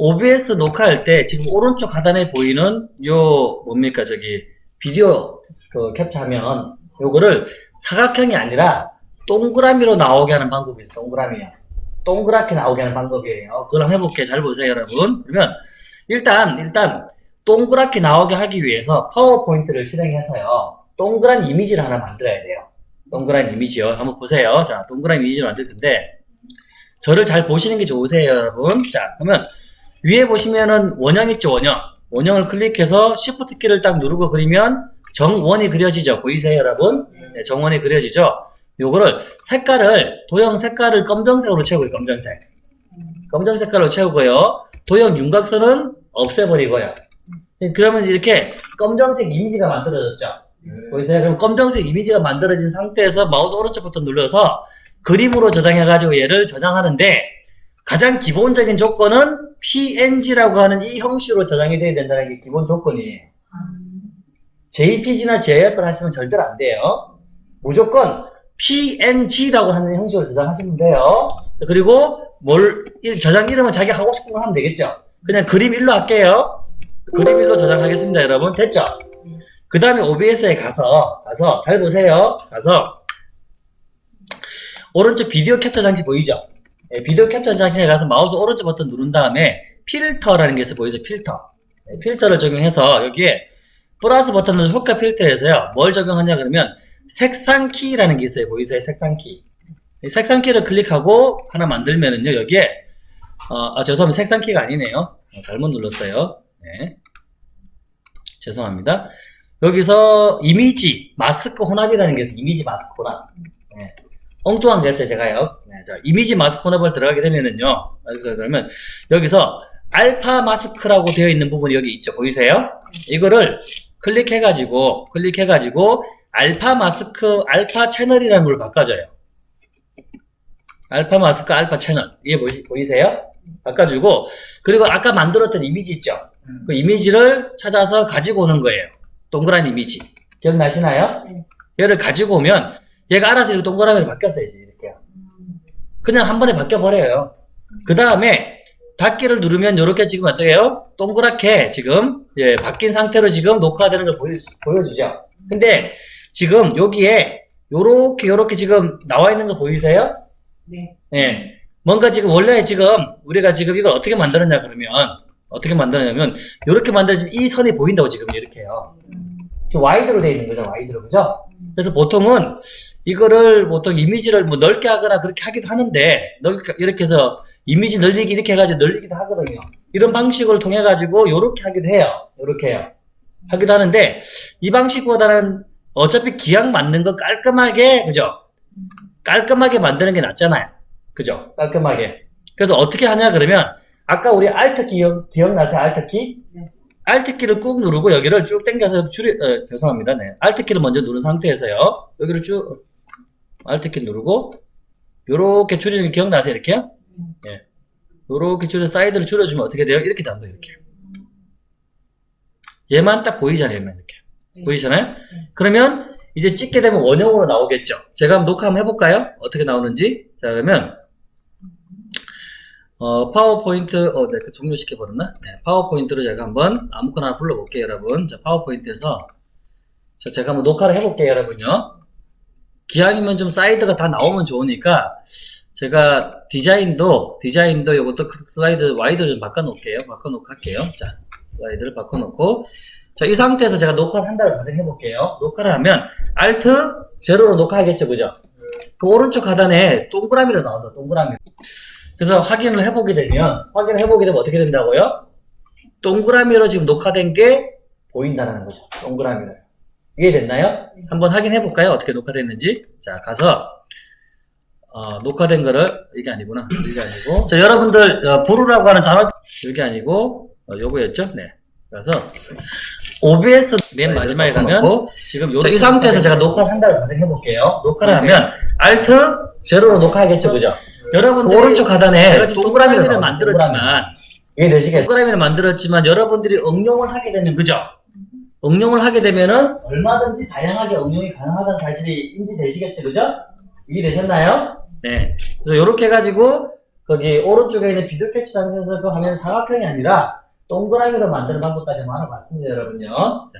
OBS 녹화할 때 지금 오른쪽 하단에 보이는 요 뭡니까 저기 비디오 그 캡처하면 요거를 사각형이 아니라 동그라미로 나오게 하는 방법이 있어요. 동그라미야. 동그랗게 나오게 하는 방법이에요. 그걸 한번 해볼게요. 잘 보세요, 여러분. 그러면 일단 일단 동그랗게 나오게 하기 위해서 파워포인트를 실행해서요. 동그란 이미지를 하나 만들어야 돼요. 동그란 이미지요. 한번 보세요. 자, 동그란 이미지를 만들 텐데 저를 잘 보시는 게 좋으세요, 여러분. 자, 그러면 위에 보시면은 원형 있죠, 원형. 원형을 클릭해서 Shift 키를 딱 누르고 그리면 정원이 그려지죠. 보이세요, 여러분? 네, 정원이 그려지죠. 요거를 색깔을 도형 색깔을 검정색으로 채우고요. 검정색. 검정 색 깔로 채우고요. 도형 윤곽선은 없애버리고요. 그러면 이렇게 검정색 이미지가 만들어졌죠. 보이세요? 그럼 검정색 이미지가 만들어진 상태에서 마우스 오른쪽 버튼 눌러서 그림으로 저장해가지고 얘를 저장하는데 가장 기본적인 조건은 PNG라고 하는 이 형식으로 저장이 돼야 된다는 게 기본 조건이에요. JPG나 JF를 하시면 절대로 안 돼요. 무조건 PNG라고 하는 형식으로 저장하시면 돼요. 그리고 뭘 이- 저장 이름은 자기 하고 싶은 거 하면 되겠죠. 그냥 그림 1로 할게요. 그림 1로 저장하겠습니다, 여러분. 됐죠? 그 다음에 OBS에 가서 가서 잘 보세요. 가서 오른쪽 비디오 캡처 장치 보이죠? 예, 비디오 캡처 장치에 가서 마우스 오른쪽 버튼 누른 다음에 필터라는 게 있어 보이죠? 필터. 예, 필터를 적용해서 여기에 플러스 버튼을 효과 필터에서요. 뭘 적용하냐 그러면 색상 키라는 게 있어요. 보이세요? 색상 키. 이 색상 키를 클릭하고 하나 만들면은요. 여기에 어, 아, 죄송합니다. 색상 키가 아니네요. 어, 잘못 눌렀어요. 네. 죄송합니다. 여기서 이미지 마스크 혼합이라는 게 있어요. 이미지 마스크 혼합. 네. 엉뚱한 게 했어요, 제가요. 네, 자, 이미지 마스크 혼합을 들어가게 되면은요. 그- 그러면 여기서 알파 마스크라고 되어 있는 부분이 여기 있죠. 보이세요? 이거를 클릭해가지고, 클릭해가지고, 알파 마스크, 알파 채널이라는 걸 바꿔줘요. 알파 마스크, 알파 채널. 이게 보이, 보이세요? 바꿔주고, 그리고 아까 만들었던 이미지 있죠? 그 이미지를 찾아서 가지고 오는 거예요. 동그란 이미지. 기억나시나요? 네. 얘를 가지고 오면, 얘가 알아서 이렇게 동그라미로 바뀌었어야지, 이렇게요. 그냥 한 번에 바뀌어버려요. 그 다음에, 닫기를 누르면 이렇게 지금 어떻게 해요? 동그랗게 지금, 예, 바뀐 상태로 지금 녹화되는 걸 보여, 보여주죠. 근데, 지금 여기에, 요렇게, 요렇게 지금 나와 있는 거 보이세요? 네. 예. 뭔가 지금 원래 지금 우리가 지금 이걸 어떻게 만들었냐 그러면 어떻게 만들었냐면 이렇게 만들어지면 이 선이 보인다고 지금 이렇게요. 지금 wide로 되어 있는 거죠. wide로 그죠? 그래서 보통은 이거를 보통 이미지를 뭐 넓게 하거나 그렇게 하기도 하는데 넓게 이렇게 해서 이미지 늘리기 이렇게 해가지고 늘리기도 하거든요. 이런 방식을 통해 가지고 이렇게 하기도 해요. 이렇게 해요. 하기도 하는데 이 방식보다는 어차피 기왕 만든 거 깔끔하게 그죠? 깔끔하게 만드는 게 낫잖아요. 그죠? 깔끔하게. 그래서 어떻게 하냐 그러면 아까 우리 Alt 기억 기억나세요? Alt 키? 네. Alt 키를 꾹 누르고 여기를 쭉 당겨서 줄이 어, 죄송합니다. 네. Alt 키를 먼저 누른 상태에서요. 여기를 쭉 Alt 키 누르고 요렇게 줄이는 게 기억나세요? 이렇게요? 예. 요렇게 줄여 사이드를 줄여주면 어떻게 돼요? 이렇게 단다 이렇게. 얘만 딱 보이잖아요. 얘만 이렇게. 네. 보이잖아요? 그러면 이제 찍게 되면 원형으로 나오겠죠. 제가 한번 녹화 한번 해볼까요? 어떻게 나오는지. 자, 그러면, 어, 파워포인트, 어, 네, 그 종료시켜버렸나? 네, 파워포인트로 제가 한번 아무거나 불러볼게요, 여러분. 자, 파워포인트에서, 자, 제가 한번 녹화를 해볼게요, 여러분요. 기왕이면 좀 사이드가 다 나오면 좋으니까, 제가 디자인도, 디자인도 요것도 그 슬라이드 wide 좀 바꿔놓을게요. 바꿔놓고 할게요. 자, 슬라이드를 바꿔놓고, 자, 이 상태에서 제가 녹화를 한다고 가정해 볼게요. 녹화를 하면 Alt 제로로 녹화하겠죠, 그죠? 그 오른쪽 하단에 동그라미로 나온다, 동그라미. 그래서 확인을 해보게 되면, 확인을 해보게 되면 어떻게 된다고요? 동그라미로 지금 녹화된 게 보인다는 거죠. 동그라미로. 이해됐나요? 한번 확인해 볼까요? 어떻게 녹화됐는지. 자, 가서, 어, 녹화된 거를, 이게 아니구나. 이게 아니고. 자, 여러분들, 어, 부르라고 하는 단어, 이게 아니고, 어, 요거였죠? 네. 그래서, OBS 맨 마지막에 가면 지금 요, 이 상태에서 제가 녹화를 한다고 가정해 볼게요. 녹화를 하면 Alt 제로로 녹화하겠죠, 그죠? 여러분 오른쪽 하단에 동그라미를 만들었지만? 동그라미를 만들었지만 여러분들이 응용을 하게 되면 그죠? 응용을 하게 되면은 얼마든지 다양하게 응용이 가능하다는 사실이 인지되시겠죠, 그죠? 이해되셨나요? 네. 그래서 이렇게 해가지고 거기 오른쪽에 있는 비디오 캡처 장치에서 그 화면 사각형이 아니라 동그라미로 만드는 방법까지 한번 알아봤습니다, 여러분요. 자,